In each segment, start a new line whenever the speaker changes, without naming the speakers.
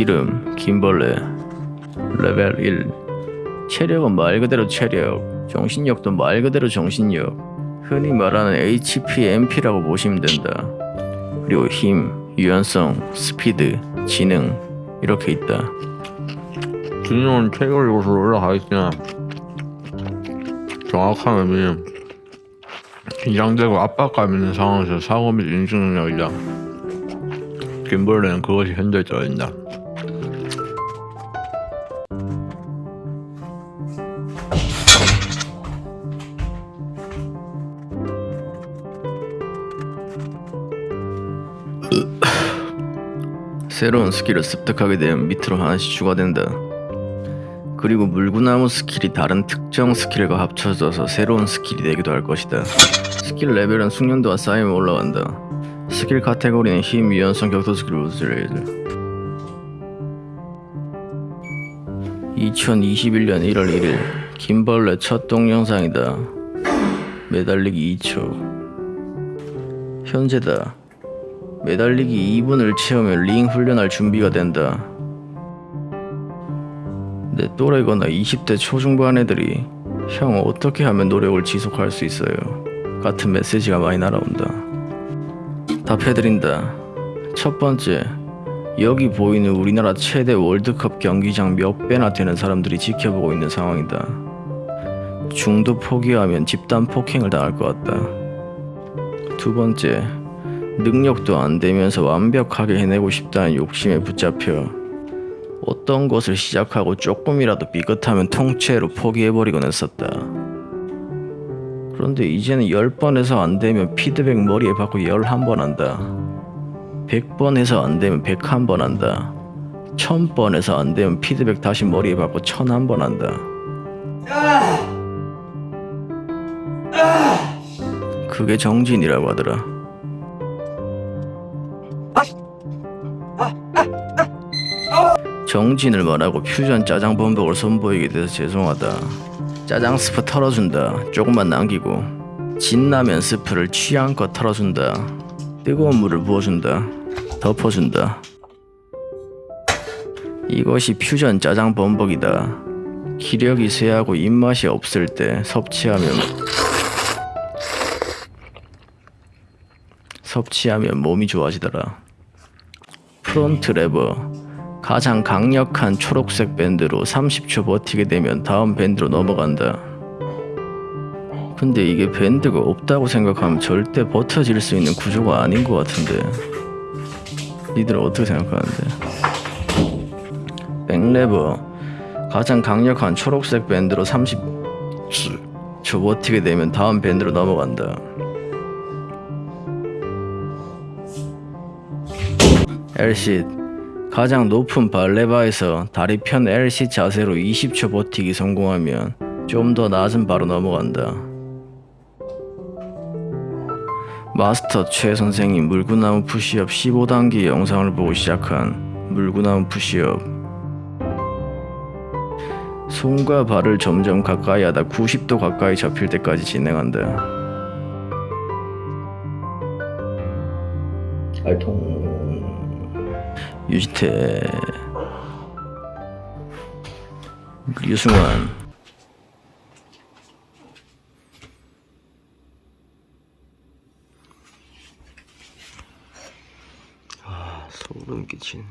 이름 김벌레 레벨 1 체력은 말 그대로 체력 정신력도 말 그대로 정신력 흔히 말하는 HP, MP라고 보시면 된다 그리고 힘, 유연성, 스피드, 지능 이렇게 있다
지능은 체결 요소로 올라가 있으나 정확한 의미는 긴장되고 압박감 있는 상황에서 사고 및 인식 능력이다. 김벌레는 그것이 현실적이다.
새로운 스킬을 습득하게 되면 밑으로 하나씩 추가된다. 그리고 물구나무 스킬이 다른 특정 스킬과 합쳐져서 새로운 스킬이 되기도 할 것이다. 스킬 레벨은 숙련도가 쌓이면 올라간다. 스킬 카테고리는 힘, 유연성, 격투 스킬, 로즈레이드. 2021년 1월 1일 김벌레 첫 동영상이다. 매달리기 2초. 현재다. 매달리기 2분을 채우면 링 훈련할 준비가 된다. 내 또래거나 20대 초중반 애들이 형 어떻게 하면 노력을 지속할 수 있어요? 같은 메시지가 많이 날아온다. 답해드린다. 첫 번째, 여기 보이는 우리나라 최대 월드컵 경기장 몇 배나 되는 사람들이 지켜보고 있는 상황이다. 중도 포기하면 집단 폭행을 당할 것 같다. 두 번째, 능력도 안 되면서 완벽하게 해내고 싶다는 욕심에 붙잡혀 어떤 것을 시작하고 조금이라도 삐끗하면 통째로 포기해버리곤 했었다. 그런데 이제는 10번에서 안 되면 피드백 머리에 받고 11번 한다. 100번에서 안 되면 101번 한다. 1000번에서 안 되면 피드백 다시 머리에 받고 1001번 한다. 그게 정진이라고 하더라. 정진을 말하고 퓨전 짜장 범벅을 선보이게 돼서 죄송하다. 짜장 스프 털어준다. 조금만 남기고 진라면 스프를 취향껏 털어준다. 뜨거운 물을 부어준다. 덮어준다. 이것이 퓨전 짜장 범벅이다. 기력이 쇠하고 입맛이 없을 때 섭취하면 섭취하면 몸이 좋아지더라. front lever 가장 강력한 초록색 밴드로 30초 버티게 되면 다음 밴드로 넘어간다. 근데 이게 밴드가 없다고 생각하면 절대 버텨질 수 있는 구조가 아닌 것 같은데. 니들은 어떻게 생각하는데? 백레버 가장 강력한 초록색 밴드로 30초 버티게 되면 다음 밴드로 넘어간다. 엘시 가장 높은 발레바에서 다리 편 LC 자세로 20초 버티기 성공하면 좀 더 낮은 바로 넘어간다. 마스터 최 선생님 물구나무 푸시업 15단계 영상을 보고 시작한 물구나무 푸시업 손과 발을 점점 가까이 하다 90도 가까이 잡힐 때까지 진행한다. 알통 유지태. 유승환. 아 소름 끼친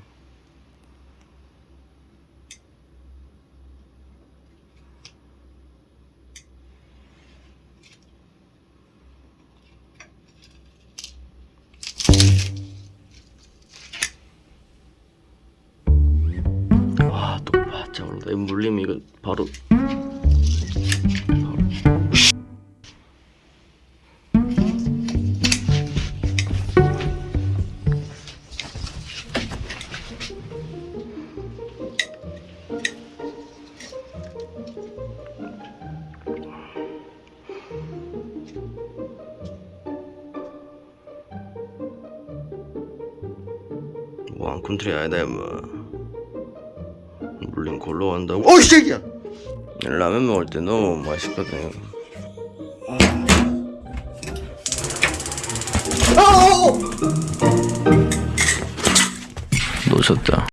이거 물리면 이거 바로. 와 꿈틀이 아니다 뭐 물린 골로 간다고? 어이 새끼야! 라면 먹을 때 너무 맛있거든. 놓쳤다